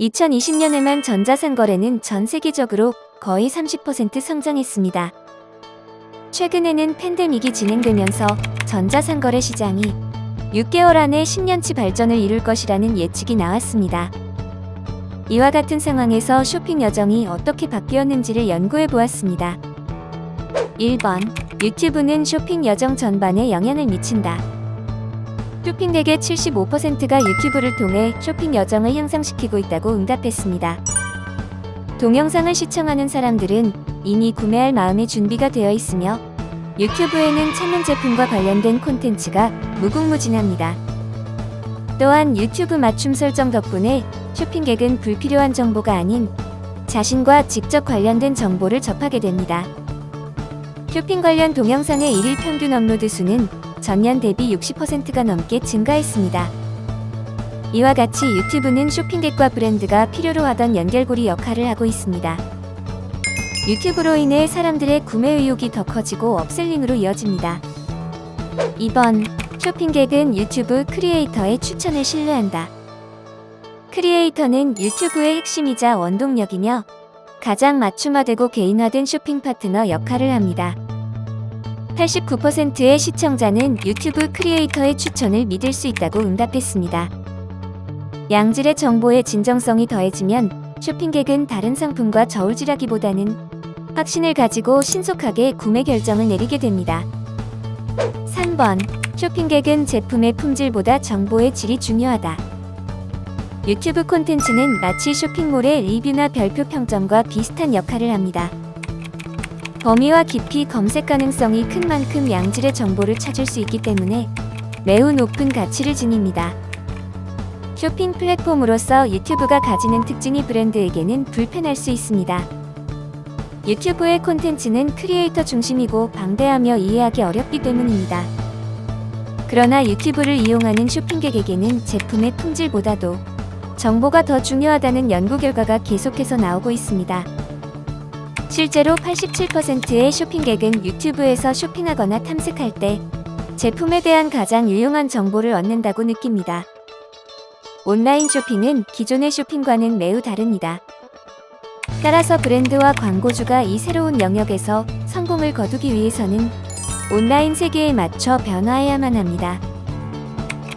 2020년에만 전자상거래는 전 세계적으로 거의 30% 성장했습니다. 최근에는 팬데믹이 진행되면서 전자상거래 시장이 6개월 안에 10년치 발전을 이룰 것이라는 예측이 나왔습니다. 이와 같은 상황에서 쇼핑 여정이 어떻게 바뀌었는지를 연구해 보았습니다. 1번 유튜브는 쇼핑 여정 전반에 영향을 미친다. 쇼핑객의 75%가 유튜브를 통해 쇼핑 여정을 향상시키고 있다고 응답했습니다. 동영상을 시청하는 사람들은 이미 구매할 마음의 준비가 되어 있으며 유튜브에는 찾는 제품과 관련된 콘텐츠가 무궁무진합니다. 또한 유튜브 맞춤 설정 덕분에 쇼핑객은 불필요한 정보가 아닌 자신과 직접 관련된 정보를 접하게 됩니다. 쇼핑 관련 동영상의 일일 평균 업로드 수는 전년 대비 60%가 넘게 증가했습니다. 이와 같이 유튜브는 쇼핑객과 브랜드가 필요로 하던 연결고리 역할을 하고 있습니다. 유튜브로 인해 사람들의 구매 의욕이 더 커지고 upselling으로 이어집니다. 2번 쇼핑객은 유튜브 크리에이터의 추천을 신뢰한다. 크리에이터는 유튜브의 핵심이자 원동력이며 가장 맞춤화되고 개인화된 쇼핑 파트너 역할을 합니다. 89%의 시청자는 유튜브 크리에이터의 추천을 믿을 수 있다고 응답했습니다. 양질의 정보의 진정성이 더해지면 쇼핑객은 다른 상품과 저울질하기보다는 확신을 가지고 신속하게 구매 결정을 내리게 됩니다. 3번 쇼핑객은 제품의 품질보다 정보의 질이 중요하다. 유튜브 콘텐츠는 마치 쇼핑몰의 리뷰나 별표 평점과 비슷한 역할을 합니다. 범위와 깊이 검색 가능성이 큰 만큼 양질의 정보를 찾을 수 있기 때문에 매우 높은 가치를 지닙니다. 쇼핑 플랫폼으로서 유튜브가 가지는 특징이 브랜드에게는 불편할 수 있습니다. 유튜브의 콘텐츠는 크리에이터 중심이고 방대하며 이해하기 어렵기 때문입니다. 그러나 유튜브를 이용하는 쇼핑객에게는 제품의 품질보다도 정보가 더 중요하다는 연구 결과가 계속해서 나오고 있습니다. 실제로 87%의 쇼핑객은 유튜브에서 쇼핑하거나 탐색할 때 제품에 대한 가장 유용한 정보를 얻는다고 느낍니다. 온라인 쇼핑은 기존의 쇼핑과는 매우 다릅니다. 따라서 브랜드와 광고주가 이 새로운 영역에서 성공을 거두기 위해서는 온라인 세계에 맞춰 변화해야만 합니다.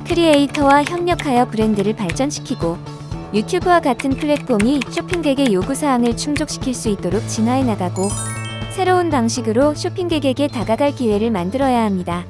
크리에이터와 협력하여 브랜드를 발전시키고 유튜브와 같은 플랫폼이 쇼핑객의 요구사항을 충족시킬 수 있도록 진화해 나가고 새로운 방식으로 쇼핑객에게 다가갈 기회를 만들어야 합니다.